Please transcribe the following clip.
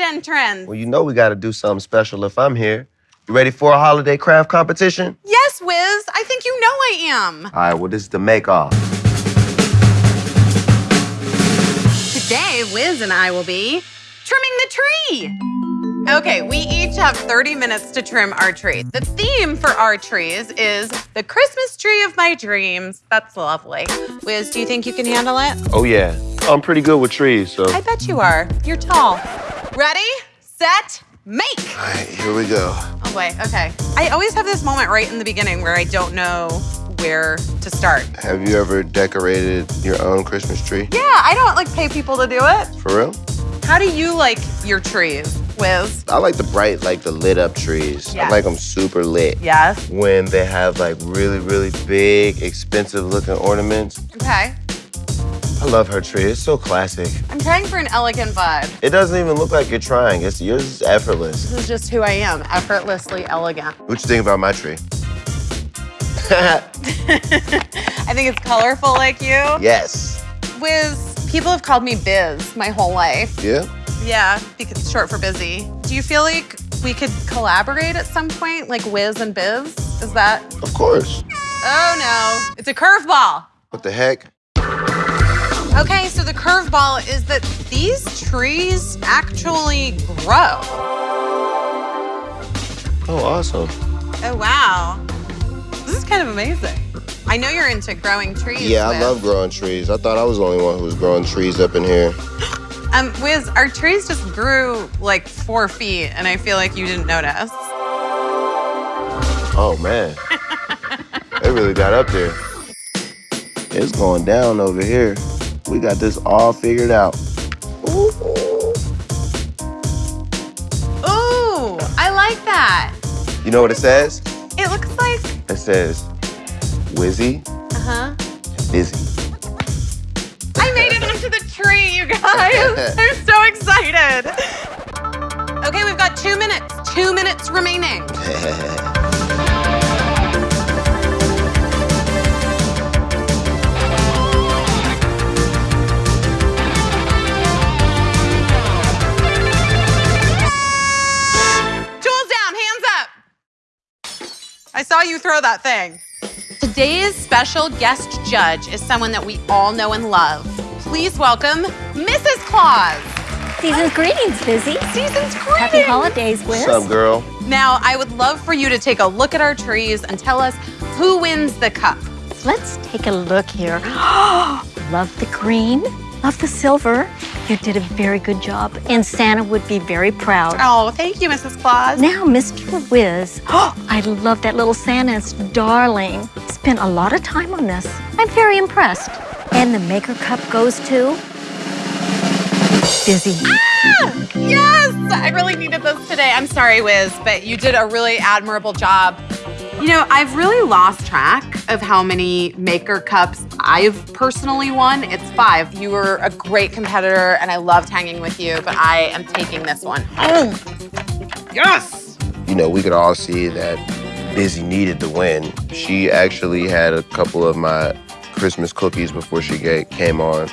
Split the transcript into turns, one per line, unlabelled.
entrance.
Well, you know we got to do something special if I'm here. You ready for a holiday craft competition?
Yes, Wiz. I think you know I am.
All right, well, this is the make-off.
Today, Wiz and I will be trimming the tree. Okay, we each have 30 minutes to trim our tree. The theme for our trees is the Christmas tree of my dreams. That's lovely. Wiz, do you think you can handle it?
Oh, yeah. I'm pretty good with trees, so.
I bet you are. You're tall. Ready, set, make.
All right, here we go.
Oh, wait, okay. I always have this moment right in the beginning where I don't know where to start.
Have you ever decorated your own Christmas tree?
Yeah, I don't like pay people to do it.
For real?
How do you like your trees, Wiz?
I like the bright, like the lit up trees.
Yeah.
I like them super lit.
Yes.
When they have like really, really big, expensive looking ornaments.
Okay.
I love her tree. It's so classic.
I'm trying for an elegant vibe.
It doesn't even look like you're trying. It's yours is effortless.
This is just who I am, effortlessly elegant.
What you think about my tree?
I think it's colorful like you.
yes.
Wiz, people have called me Biz my whole life.
Yeah?
Yeah, because it's short for busy. Do you feel like we could collaborate at some point, like Wiz and Biz? Is that?
Of course.
Oh no, it's a curveball.
What the heck?
Okay, so the curveball is that these trees actually grow.
Oh, awesome.
Oh wow, this is kind of amazing. I know you're into growing trees.
Yeah, I love growing trees. I thought I was the only one who was growing trees up in here.
Um, Wiz, our trees just grew like four feet, and I feel like you didn't notice.
Oh, man. they really got up there. It's going down over here. We got this all figured out. Ooh.
Ooh, I like that.
You know what it says?
It looks like.
It says, Wizzy,
Uh huh.
busy.
I made it onto the tree, you guys. I'm so excited. Okay, we've got two minutes. Two minutes remaining. saw you throw that thing. Today's special guest judge is someone that we all know and love. Please welcome Mrs. Claus.
Season's greetings, Busy.
Season's greetings.
Happy holidays, Wiz.
What's up, girl?
Now, I would love for you to take a look at our trees and tell us who wins the cup.
Let's take a look here. love the green, love the silver. You did a very good job, and Santa would be very proud.
Oh, thank you, Mrs. Claus.
Now, Mr. Wiz, I love that little Santa's darling. Spent a lot of time on this. I'm very impressed. And the maker cup goes to Busy. Ah!
Yes, I really needed this today. I'm sorry, Wiz, but you did a really admirable job. You know, I've really lost track of how many maker cups I've personally won. It's five. You were a great competitor, and I loved hanging with you, but I am taking this one home. Yes!
You know, we could all see that Busy needed to win. She actually had a couple of my Christmas cookies before she ga- came on.